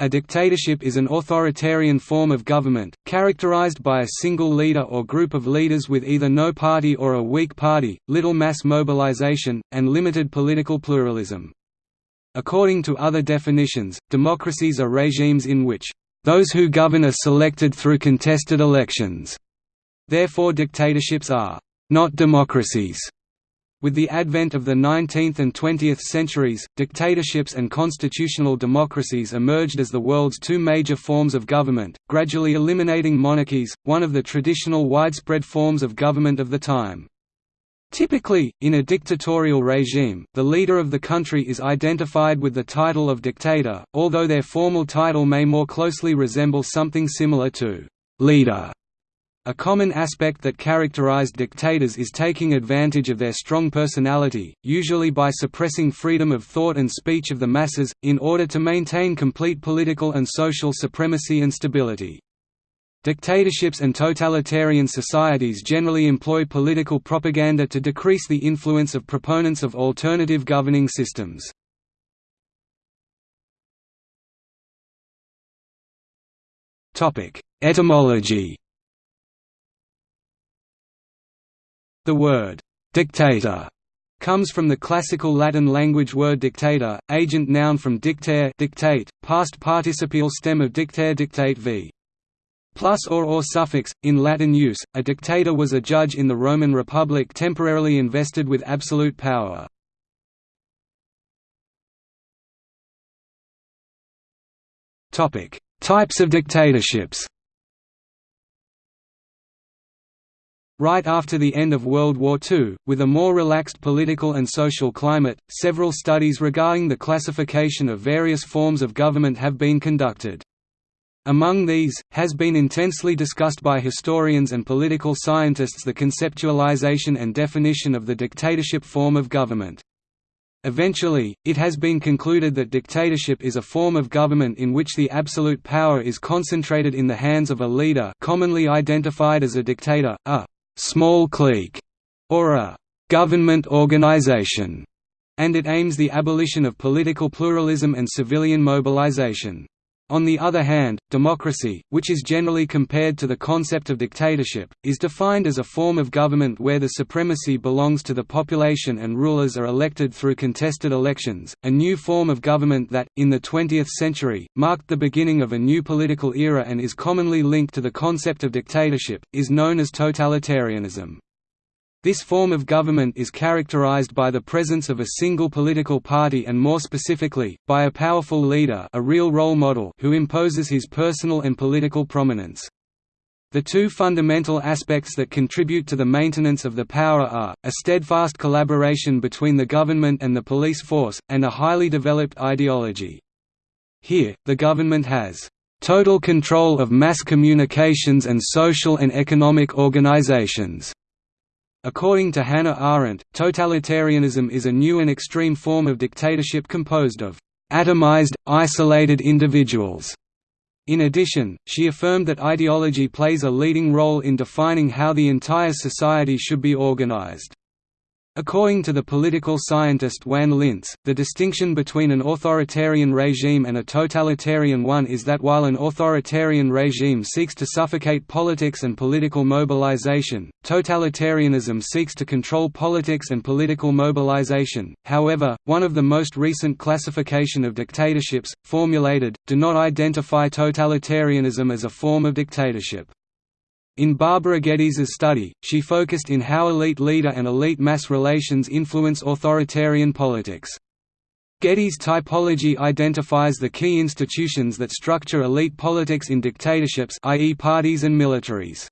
A dictatorship is an authoritarian form of government, characterized by a single leader or group of leaders with either no party or a weak party, little mass mobilization, and limited political pluralism. According to other definitions, democracies are regimes in which, "...those who govern are selected through contested elections." Therefore dictatorships are, "...not democracies." With the advent of the 19th and 20th centuries, dictatorships and constitutional democracies emerged as the world's two major forms of government, gradually eliminating monarchies, one of the traditional widespread forms of government of the time. Typically, in a dictatorial regime, the leader of the country is identified with the title of dictator, although their formal title may more closely resemble something similar to «leader» A common aspect that characterized dictators is taking advantage of their strong personality, usually by suppressing freedom of thought and speech of the masses, in order to maintain complete political and social supremacy and stability. Dictatorships and totalitarian societies generally employ political propaganda to decrease the influence of proponents of alternative governing systems. Etymology The word «dictator» comes from the classical Latin language word dictator, agent noun from dictare dictate, past participial stem of dictare dictate v. Plus or or suffix, in Latin use, a dictator was a judge in the Roman Republic temporarily invested with absolute power. Types of dictatorships Right after the end of World War II, with a more relaxed political and social climate, several studies regarding the classification of various forms of government have been conducted. Among these, has been intensely discussed by historians and political scientists the conceptualization and definition of the dictatorship form of government. Eventually, it has been concluded that dictatorship is a form of government in which the absolute power is concentrated in the hands of a leader commonly identified as a dictator, a small clique, or a government organization, and it aims the abolition of political pluralism and civilian mobilization. On the other hand, democracy, which is generally compared to the concept of dictatorship, is defined as a form of government where the supremacy belongs to the population and rulers are elected through contested elections. A new form of government that, in the 20th century, marked the beginning of a new political era and is commonly linked to the concept of dictatorship, is known as totalitarianism. This form of government is characterized by the presence of a single political party and more specifically, by a powerful leader a real role model who imposes his personal and political prominence. The two fundamental aspects that contribute to the maintenance of the power are, a steadfast collaboration between the government and the police force, and a highly developed ideology. Here, the government has total control of mass communications and social and economic organizations According to Hannah Arendt, totalitarianism is a new and extreme form of dictatorship composed of atomized, isolated individuals. In addition, she affirmed that ideology plays a leading role in defining how the entire society should be organized. According to the political scientist Juan Linz, the distinction between an authoritarian regime and a totalitarian one is that while an authoritarian regime seeks to suffocate politics and political mobilization, totalitarianism seeks to control politics and political mobilization. However, one of the most recent classification of dictatorships, formulated, do not identify totalitarianism as a form of dictatorship. In Barbara Geddes' study, she focused in how elite leader and elite mass relations influence authoritarian politics. Geddes' typology identifies the key institutions that structure elite politics in dictatorships i.e. parties and militaries.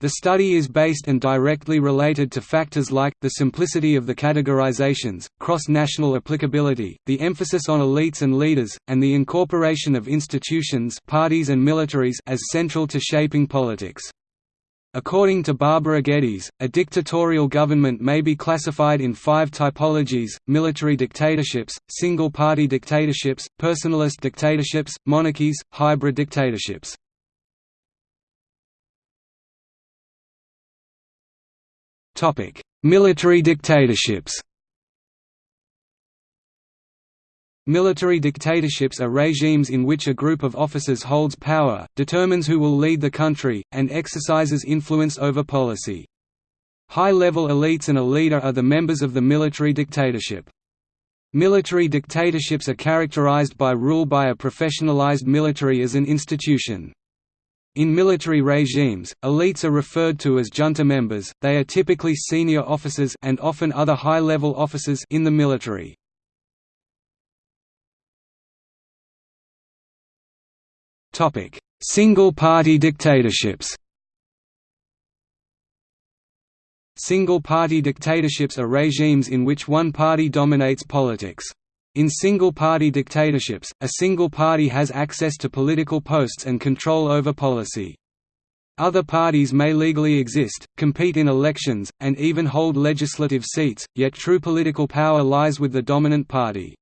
The study is based and directly related to factors like, the simplicity of the categorizations, cross-national applicability, the emphasis on elites and leaders, and the incorporation of institutions parties and militaries as central to shaping politics. According to Barbara Geddes, a dictatorial government may be classified in five typologies, military dictatorships, single-party dictatorships, personalist dictatorships, monarchies, hybrid dictatorships. Military dictatorships Military dictatorships are regimes in which a group of officers holds power, determines who will lead the country, and exercises influence over policy. High-level elites and a leader are the members of the military dictatorship. Military dictatorships are characterized by rule by a professionalized military as an institution. In military regimes, elites are referred to as junta members, they are typically senior officers and often other high-level officers in the military. Single-party dictatorships Single-party dictatorships are regimes in which one party dominates politics. In single-party dictatorships, a single party has access to political posts and control over policy. Other parties may legally exist, compete in elections, and even hold legislative seats, yet true political power lies with the dominant party.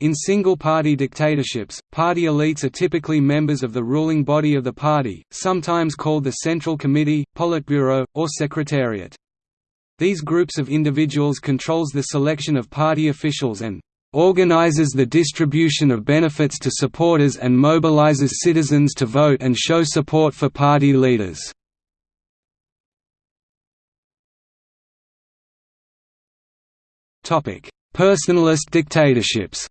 In single-party dictatorships, party elites are typically members of the ruling body of the party, sometimes called the Central Committee, Politburo, or Secretariat. These groups of individuals controls the selection of party officials and organizes the distribution of benefits to supporters and mobilizes citizens to vote and show support for party leaders. Personalist dictatorships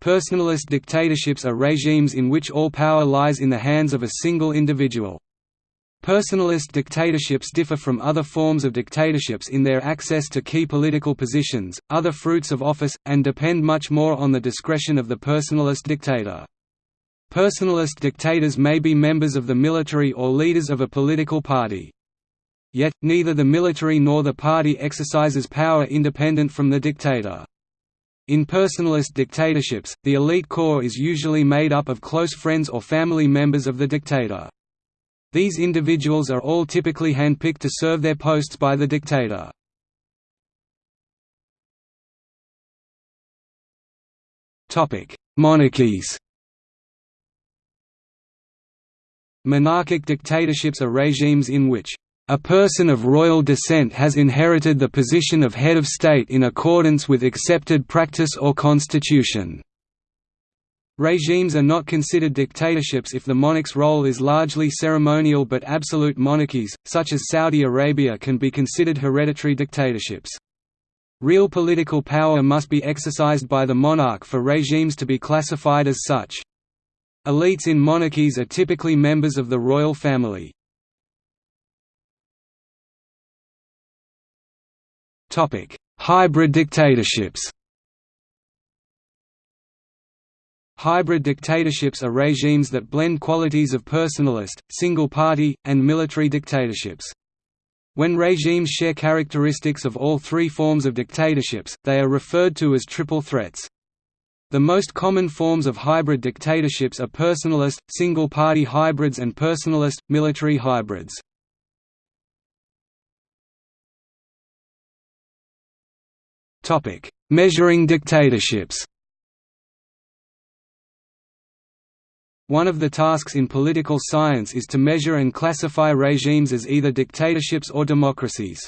Personalist dictatorships are regimes in which all power lies in the hands of a single individual. Personalist dictatorships differ from other forms of dictatorships in their access to key political positions, other fruits of office, and depend much more on the discretion of the personalist dictator. Personalist dictators may be members of the military or leaders of a political party. Yet, neither the military nor the party exercises power independent from the dictator. In personalist dictatorships, the elite core is usually made up of close friends or family members of the dictator. These individuals are all typically handpicked to serve their posts by the dictator. Monarchies Monarchic dictatorships are regimes in which a person of royal descent has inherited the position of head of state in accordance with accepted practice or constitution. Regimes are not considered dictatorships if the monarch's role is largely ceremonial but absolute monarchies, such as Saudi Arabia can be considered hereditary dictatorships. Real political power must be exercised by the monarch for regimes to be classified as such. Elites in monarchies are typically members of the royal family. Hybrid dictatorships Hybrid dictatorships are regimes that blend qualities of personalist, single-party, and military dictatorships. When regimes share characteristics of all three forms of dictatorships, they are referred to as triple threats. The most common forms of hybrid dictatorships are personalist, single-party hybrids and personalist, military hybrids. Measuring dictatorships One of the tasks in political science is to measure and classify regimes as either dictatorships or democracies.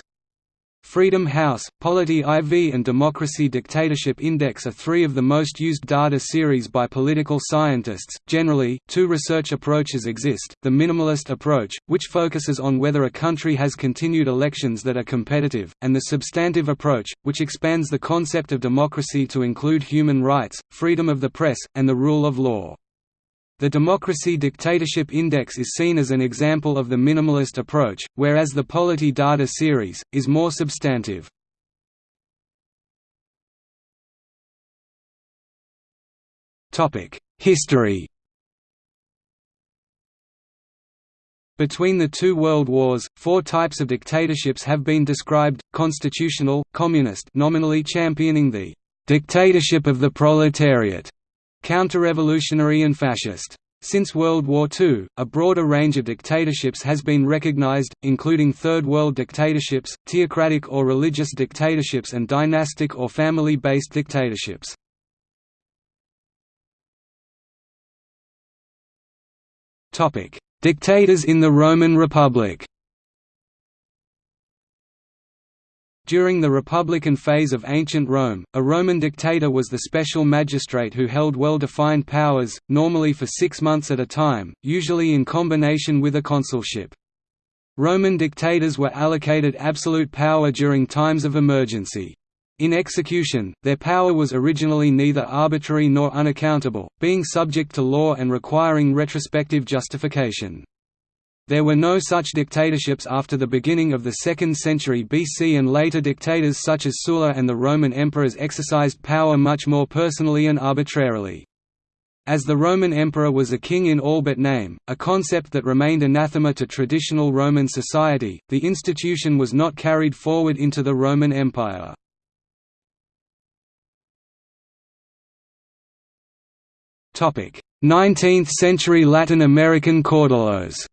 Freedom House, Polity IV and Democracy Dictatorship Index are three of the most used data series by political scientists. Generally, two research approaches exist the minimalist approach, which focuses on whether a country has continued elections that are competitive, and the substantive approach, which expands the concept of democracy to include human rights, freedom of the press, and the rule of law. The Democracy Dictatorship Index is seen as an example of the minimalist approach, whereas the Polity data series, is more substantive. History Between the two world wars, four types of dictatorships have been described, constitutional, communist nominally championing the «dictatorship of the proletariat», counter-revolutionary and fascist. Since World War II, a broader range of dictatorships has been recognized, including Third World dictatorships, theocratic or religious dictatorships and dynastic or family-based dictatorships. Dictators in the Roman Republic During the Republican phase of ancient Rome, a Roman dictator was the special magistrate who held well-defined powers, normally for six months at a time, usually in combination with a consulship. Roman dictators were allocated absolute power during times of emergency. In execution, their power was originally neither arbitrary nor unaccountable, being subject to law and requiring retrospective justification. There were no such dictatorships after the beginning of the 2nd century BC and later dictators such as Sulla and the Roman emperors exercised power much more personally and arbitrarily. As the Roman emperor was a king in all but name, a concept that remained anathema to traditional Roman society, the institution was not carried forward into the Roman Empire. Topic: 19th-century Latin American caudillos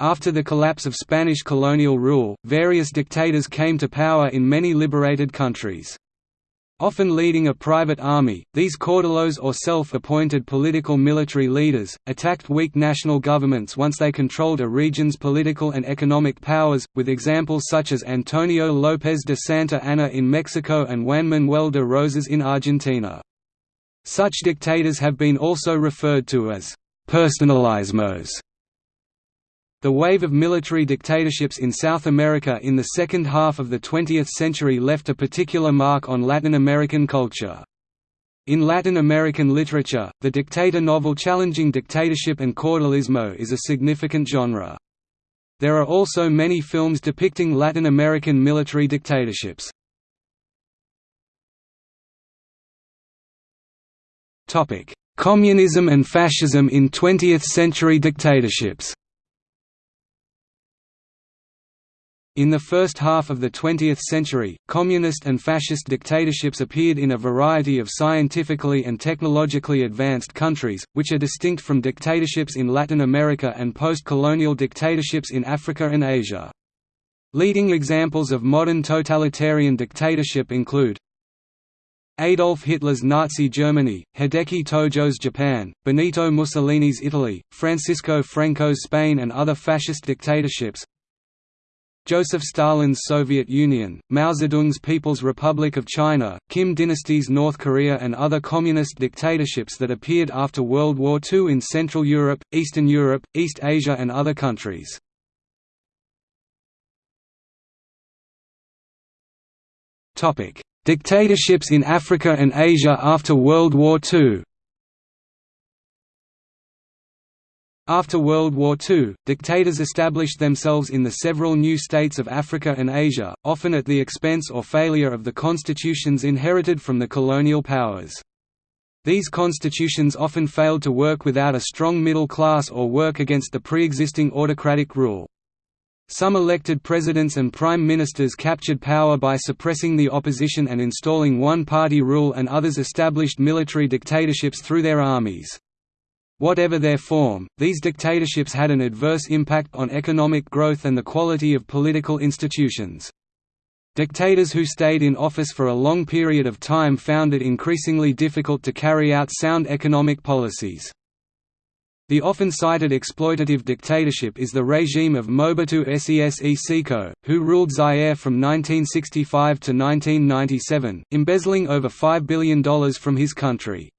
After the collapse of Spanish colonial rule, various dictators came to power in many liberated countries. Often leading a private army, these caudillos or self-appointed political military leaders, attacked weak national governments once they controlled a region's political and economic powers, with examples such as Antonio López de Santa Anna in Mexico and Juan Manuel de Rosas in Argentina. Such dictators have been also referred to as «personalismos», the wave of military dictatorships in South America in the second half of the 20th century left a particular mark on Latin American culture. In Latin American literature, the dictator novel challenging dictatorship and caudillismo is a significant genre. There are also many films depicting Latin American military dictatorships. Communism and fascism in 20th-century dictatorships In the first half of the 20th century, communist and fascist dictatorships appeared in a variety of scientifically and technologically advanced countries, which are distinct from dictatorships in Latin America and post-colonial dictatorships in Africa and Asia. Leading examples of modern totalitarian dictatorship include Adolf Hitler's Nazi Germany, Hideki Tojo's Japan, Benito Mussolini's Italy, Francisco Franco's Spain and other fascist dictatorships, Joseph Stalin's Soviet Union, Mao Zedong's People's Republic of China, Kim Dynasty's North Korea and other communist dictatorships that appeared after World War II in Central Europe, Eastern Europe, East Asia and other countries. Dictatorships in Africa and Asia after World War II After World War II, dictators established themselves in the several new states of Africa and Asia, often at the expense or failure of the constitutions inherited from the colonial powers. These constitutions often failed to work without a strong middle class or work against the pre-existing autocratic rule. Some elected presidents and prime ministers captured power by suppressing the opposition and installing one-party rule and others established military dictatorships through their armies. Whatever their form, these dictatorships had an adverse impact on economic growth and the quality of political institutions. Dictators who stayed in office for a long period of time found it increasingly difficult to carry out sound economic policies. The often cited exploitative dictatorship is the regime of Mobutu Sese Seko, who ruled Zaire from 1965 to 1997, embezzling over $5 billion from his country.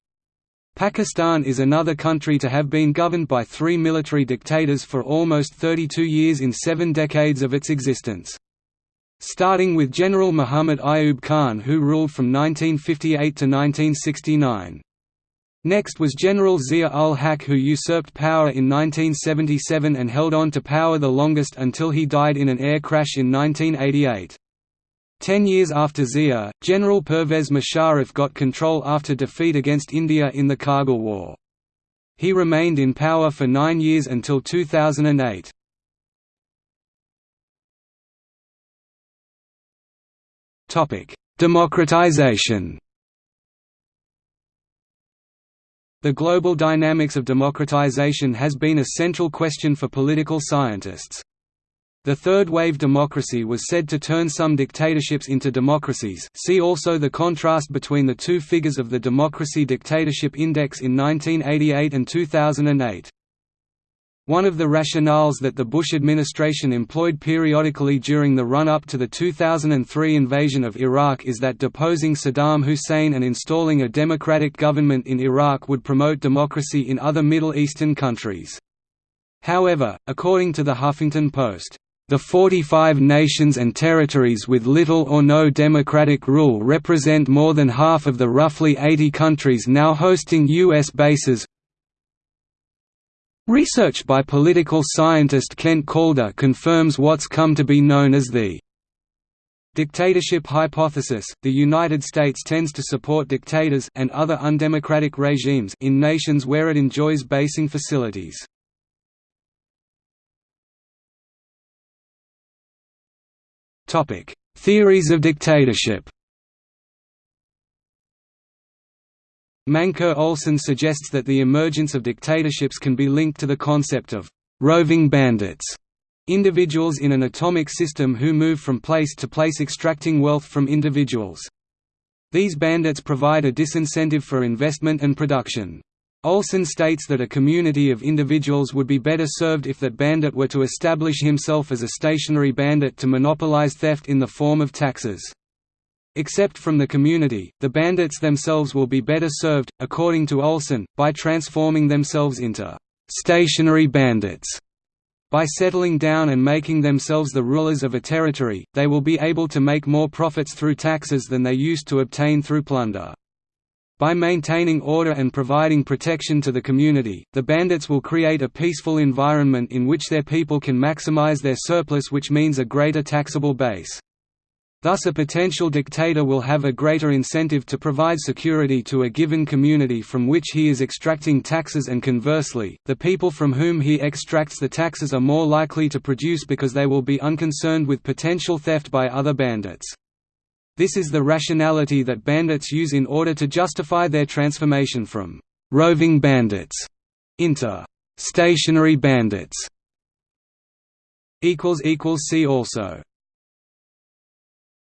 Pakistan is another country to have been governed by three military dictators for almost 32 years in seven decades of its existence. Starting with General Muhammad Ayub Khan who ruled from 1958 to 1969. Next was General Zia-ul-Haq who usurped power in 1977 and held on to power the longest until he died in an air crash in 1988. Ten years after Zia, General Pervez Musharraf got control after defeat against India in the Kargil War. He remained in power for nine years until 2008. Democratization The global dynamics of democratization has been a central question for political scientists. The third-wave democracy was said to turn some dictatorships into democracies see also the contrast between the two figures of the Democracy Dictatorship Index in 1988 and 2008. One of the rationales that the Bush administration employed periodically during the run-up to the 2003 invasion of Iraq is that deposing Saddam Hussein and installing a democratic government in Iraq would promote democracy in other Middle Eastern countries. However, according to the Huffington Post, the 45 nations and territories with little or no democratic rule represent more than half of the roughly 80 countries now hosting U.S. bases, Research by political scientist Kent Calder confirms what's come to be known as the dictatorship hypothesis. The United States tends to support dictators and other undemocratic regimes in nations where it enjoys basing facilities. Topic: Theories of dictatorship. Mancur Olson suggests that the emergence of dictatorships can be linked to the concept of «roving bandits», individuals in an atomic system who move from place to place extracting wealth from individuals. These bandits provide a disincentive for investment and production. Olson states that a community of individuals would be better served if that bandit were to establish himself as a stationary bandit to monopolize theft in the form of taxes. Except from the community, the bandits themselves will be better served, according to Olson, by transforming themselves into «stationary bandits». By settling down and making themselves the rulers of a territory, they will be able to make more profits through taxes than they used to obtain through plunder. By maintaining order and providing protection to the community, the bandits will create a peaceful environment in which their people can maximize their surplus which means a greater taxable base. Thus a potential dictator will have a greater incentive to provide security to a given community from which he is extracting taxes and conversely, the people from whom he extracts the taxes are more likely to produce because they will be unconcerned with potential theft by other bandits. This is the rationality that bandits use in order to justify their transformation from «roving bandits» into «stationary bandits». See also